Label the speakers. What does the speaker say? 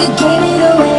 Speaker 1: you gave it away.